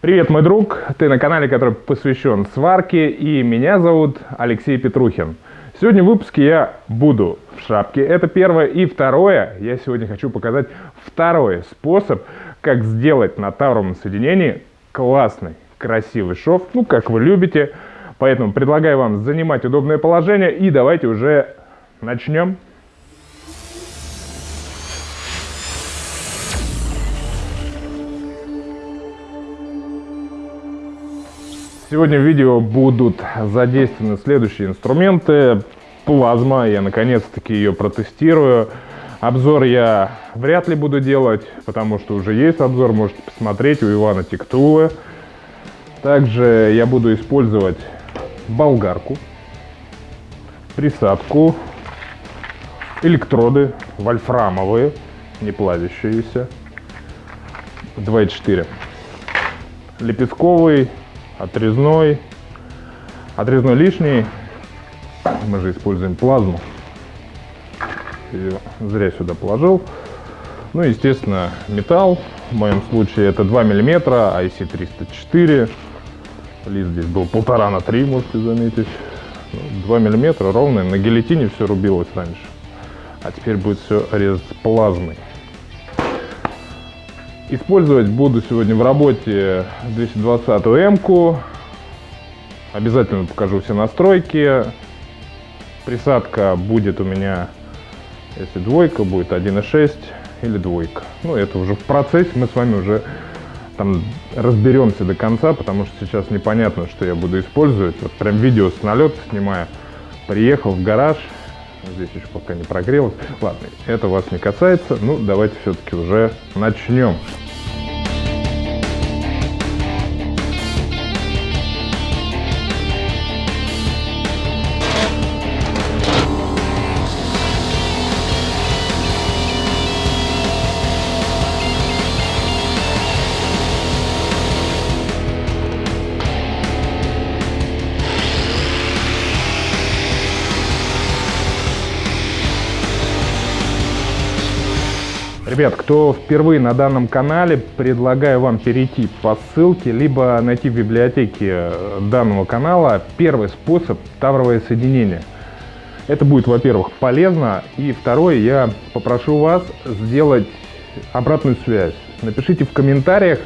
Привет, мой друг! Ты на канале, который посвящен сварке, и меня зовут Алексей Петрухин. Сегодня в выпуске я буду в шапке, это первое. И второе, я сегодня хочу показать второй способ, как сделать на тавровом соединении классный, красивый шов, ну, как вы любите. Поэтому предлагаю вам занимать удобное положение, и давайте уже начнем. Сегодня в видео будут задействованы следующие инструменты. Плазма, я наконец-таки ее протестирую. Обзор я вряд ли буду делать, потому что уже есть обзор, можете посмотреть у Ивана Тектулы. Также я буду использовать болгарку, присадку, электроды вольфрамовые, не плавящиеся, 2,4, лепестковый отрезной. Отрезной лишний. Мы же используем плазму. Ее зря сюда положил. Ну, естественно, металл. В моем случае это 2 миллиметра, IC304. Лист здесь был полтора на 3, можете заметить. 2 ну, миллиметра ровно. На гильотине все рубилось раньше. А теперь будет все резать плазмой. Использовать буду сегодня в работе 220 М-ку. Обязательно покажу все настройки. Присадка будет у меня, если двойка, будет 1.6 или двойка. Ну, это уже в процессе, мы с вами уже там разберемся до конца, потому что сейчас непонятно, что я буду использовать. Вот прям видео с налета снимаю. Приехал в гараж, Здесь еще пока не прогрелось. Ладно, это вас не касается. Ну, давайте все-таки уже начнем. Ребят, кто впервые на данном канале, предлагаю вам перейти по ссылке, либо найти в библиотеке э, данного канала первый способ тавровое соединение. Это будет, во-первых, полезно, и второе, я попрошу вас сделать обратную связь. Напишите в комментариях,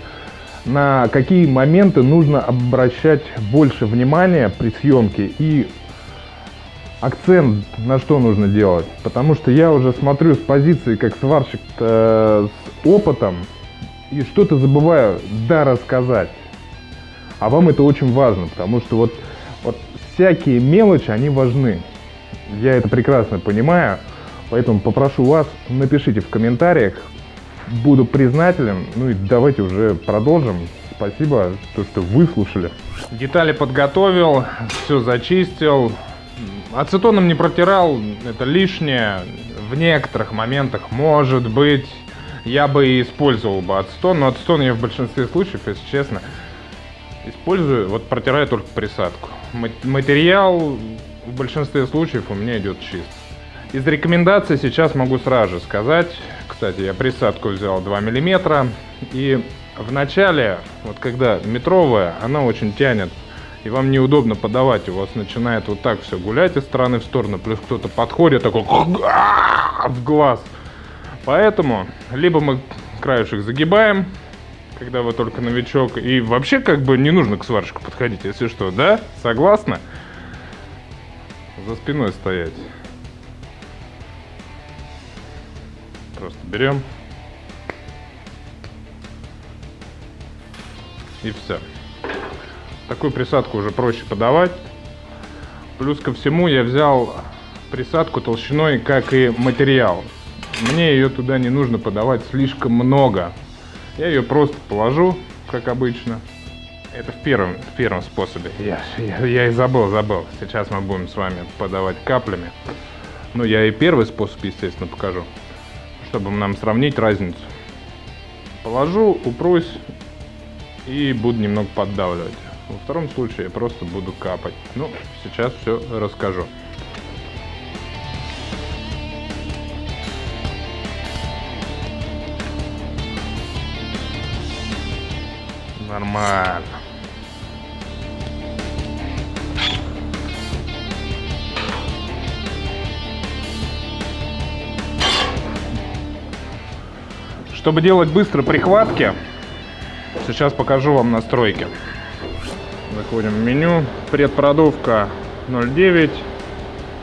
на какие моменты нужно обращать больше внимания при съемке и акцент на что нужно делать. Потому что я уже смотрю с позиции как сварщик э, с опытом и что-то забываю да рассказать. А вам это очень важно, потому что вот, вот всякие мелочи, они важны. Я это прекрасно понимаю, поэтому попрошу вас, напишите в комментариях, буду признателен. Ну и давайте уже продолжим. Спасибо, то, что выслушали. Детали подготовил, все зачистил, Ацетоном не протирал, это лишнее. В некоторых моментах, может быть, я бы и использовал бы ацетон, но ацетон я в большинстве случаев, если честно, использую, вот протираю только присадку. Материал в большинстве случаев у меня идет чист. Из рекомендаций сейчас могу сразу же сказать, кстати, я присадку взял 2 мм, и в начале, вот когда метровая, она очень тянет и вам неудобно подавать, у вас начинает вот так все гулять из стороны в сторону, плюс кто-то подходит такой в глаз. Поэтому либо мы краешек загибаем, когда вы только новичок, и вообще как бы не нужно к сварщику подходить, если что, да? Согласны? За спиной стоять. Просто берем. И все. Такую присадку уже проще подавать. Плюс ко всему я взял присадку толщиной, как и материал. Мне ее туда не нужно подавать слишком много. Я ее просто положу, как обычно. Это в первом, в первом способе. Я, я, я и забыл, забыл. Сейчас мы будем с вами подавать каплями. Ну, я и первый способ, естественно, покажу. Чтобы нам сравнить разницу. Положу, упрусь и буду немного поддавливать. Во втором случае я просто буду капать. Ну, сейчас все расскажу. Нормально. Чтобы делать быстро прихватки, сейчас покажу вам настройки. Заходим в меню. Предпродувка 0.9.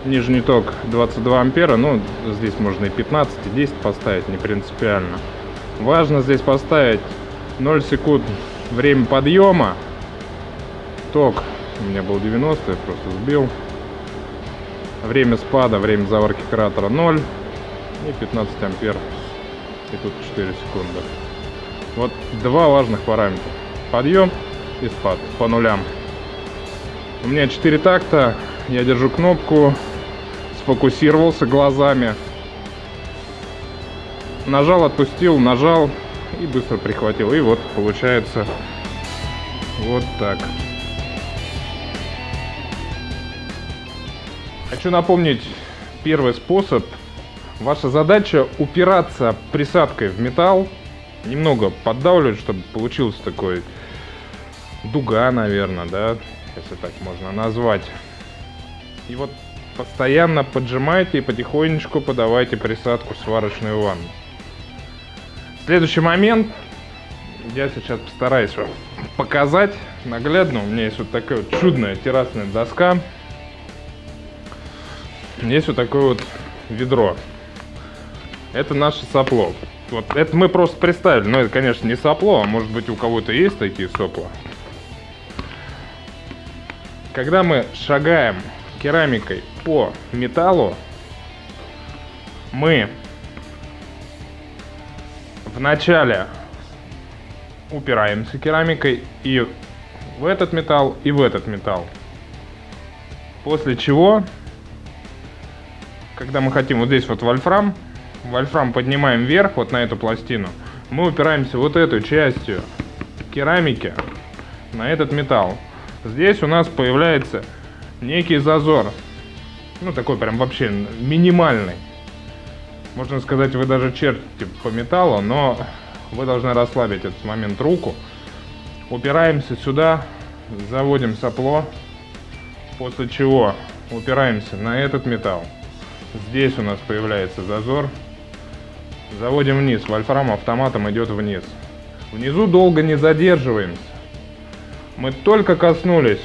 Нижний ток 22 ампера. Ну, здесь можно и 15, и 10 поставить, не принципиально. Важно здесь поставить 0 секунд время подъема. Ток у меня был 90, я просто сбил. Время спада, время заварки кратера 0. И 15 ампер и тут 4 секунды. Вот два важных параметра. Подъем и спад по нулям. У меня 4 такта, я держу кнопку, сфокусировался глазами. Нажал, отпустил, нажал и быстро прихватил. И вот получается вот так. Хочу напомнить первый способ Ваша задача упираться присадкой в металл, немного поддавливать, чтобы получился такой дуга, наверное, да, если так можно назвать. И вот постоянно поджимайте и потихонечку подавайте присадку в сварочную ванну. Следующий момент, я сейчас постараюсь вам показать наглядно. У меня есть вот такая вот чудная террасная доска. Есть вот такое вот ведро это наше сопло. Вот это мы просто представили, но это, конечно, не сопло, а может быть у кого-то есть такие сопла. Когда мы шагаем керамикой по металлу, мы вначале упираемся керамикой и в этот металл, и в этот металл. После чего, когда мы хотим вот здесь вот вольфрам, вольфрам поднимаем вверх, вот на эту пластину, мы упираемся вот этой частью керамики на этот металл. Здесь у нас появляется некий зазор. Ну, такой прям вообще минимальный. Можно сказать, вы даже чертите по металлу, но вы должны расслабить этот момент руку. Упираемся сюда, заводим сопло, после чего упираемся на этот металл. Здесь у нас появляется зазор, Заводим вниз. Вольфрам автоматом идет вниз. Внизу долго не задерживаемся. Мы только коснулись.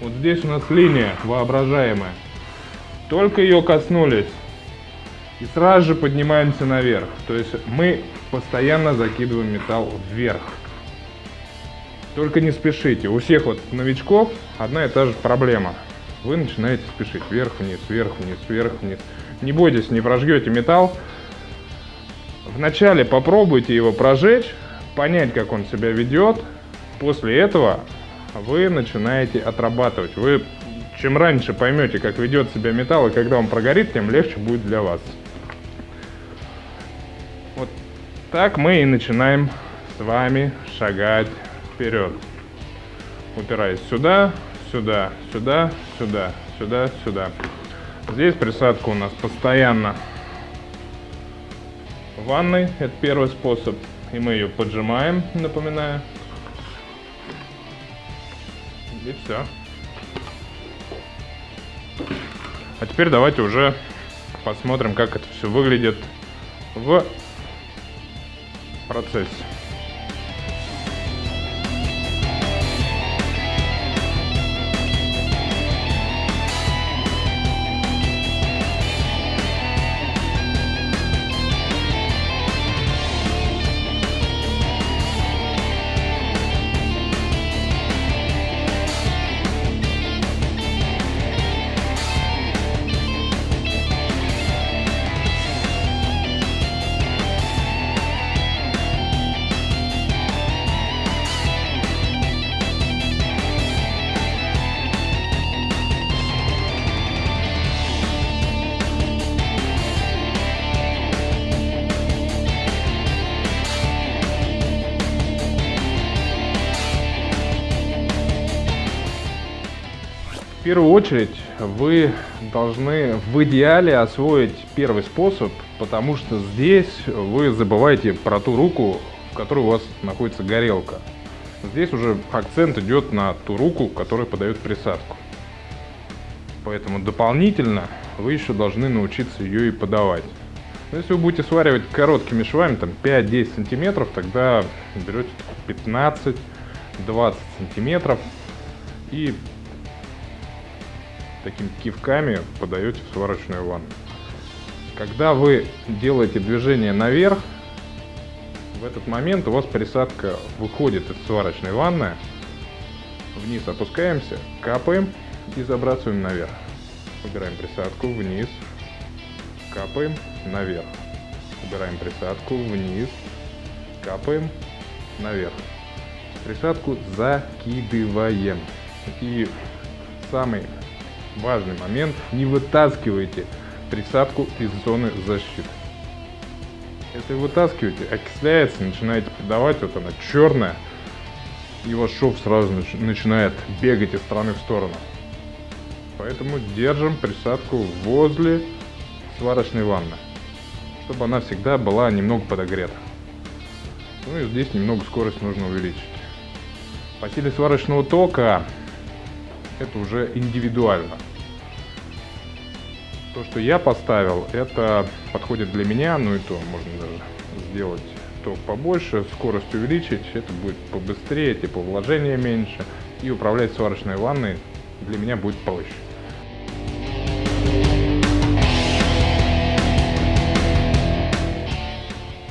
Вот здесь у нас линия воображаемая. Только ее коснулись. И сразу же поднимаемся наверх. То есть мы постоянно закидываем металл вверх. Только не спешите. У всех вот новичков одна и та же проблема. Вы начинаете спешить вверх-вниз, вверх-вниз, вверх-вниз. Не бойтесь, не прожгете металл. Вначале попробуйте его прожечь, понять, как он себя ведет. После этого вы начинаете отрабатывать. Вы чем раньше поймете, как ведет себя металл, и когда он прогорит, тем легче будет для вас. Вот так мы и начинаем с вами шагать вперед. Упираясь сюда, сюда, сюда, сюда, сюда, сюда. Здесь присадка у нас постоянно ванной. Это первый способ. И мы ее поджимаем, напоминаю. И все. А теперь давайте уже посмотрим, как это все выглядит в процессе. Первую очередь вы должны в идеале освоить первый способ, потому что здесь вы забываете про ту руку, в которой у вас находится горелка. Здесь уже акцент идет на ту руку, которая подает присадку. Поэтому дополнительно вы еще должны научиться ее и подавать. Но если вы будете сваривать короткими швами, там 5-10 сантиметров, тогда берете 15-20 сантиметров и такими кивками подаете в сварочную ванну. Когда вы делаете движение наверх, в этот момент у вас присадка выходит из сварочной ванны, вниз опускаемся, капаем и забрасываем наверх. Убираем присадку вниз, капаем наверх. Убираем присадку вниз, капаем наверх. Присадку закидываем. И самый важный момент, не вытаскивайте присадку из зоны защиты. Если вытаскиваете, окисляется, начинаете подавать, вот она черная, и ваш шов сразу начинает бегать из стороны в сторону. Поэтому держим присадку возле сварочной ванны, чтобы она всегда была немного подогрета. Ну и здесь немного скорость нужно увеличить. По силе сварочного тока это уже индивидуально. То, что я поставил, это подходит для меня, ну и то можно даже сделать ток побольше, скорость увеличить, это будет побыстрее, типа вложения меньше, и управлять сварочной ванной для меня будет проще.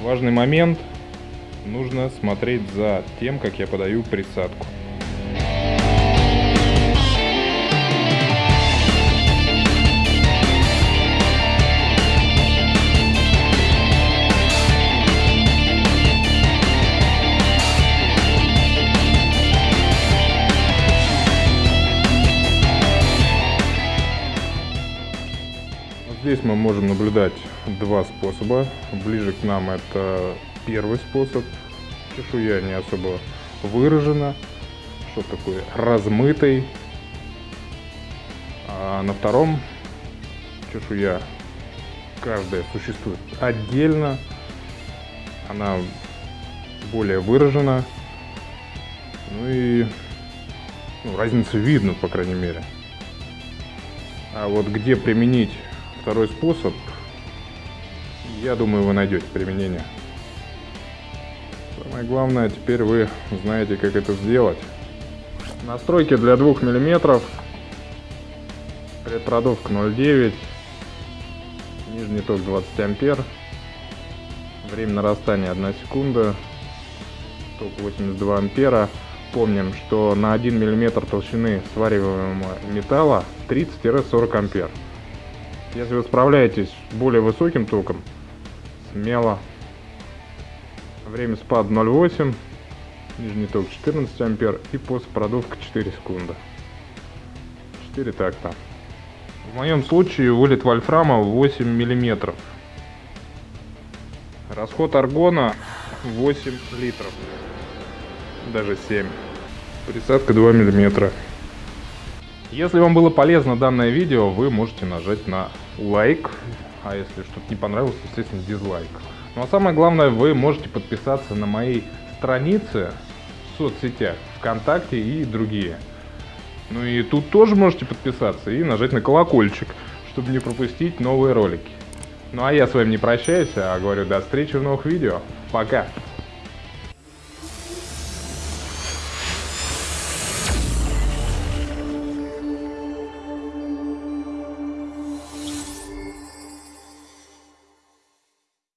Важный момент, нужно смотреть за тем, как я подаю присадку. Здесь мы можем наблюдать два способа. Ближе к нам это первый способ. Чешуя не особо выражена. Что такое размытый. А на втором чешуя каждая существует отдельно. Она более выражена. Ну и ну, разницу видно, по крайней мере. А вот где применить второй способ, я думаю, вы найдете применение. Самое главное, теперь вы знаете, как это сделать. Настройки для 2 мм. Предпродувка 0,9. Нижний ток 20 ампер. Время нарастания 1 секунда. Ток 82 ампера. Помним, что на 1 мм толщины свариваемого металла 30-40 ампер. Если вы справляетесь с более высоким током, смело. Время спада 0,8, нижний ток 14 ампер и постпродувка 4 секунды. 4 такта. В моем случае вылет вольфрама 8 миллиметров. Расход аргона 8 литров. Даже 7. Присадка 2 миллиметра. Если вам было полезно данное видео, вы можете нажать на лайк, а если что-то не понравилось, естественно, дизлайк. Ну а самое главное, вы можете подписаться на мои страницы в соцсетях, ВКонтакте и другие. Ну и тут тоже можете подписаться и нажать на колокольчик, чтобы не пропустить новые ролики. Ну а я с вами не прощаюсь, а говорю до встречи в новых видео. Пока!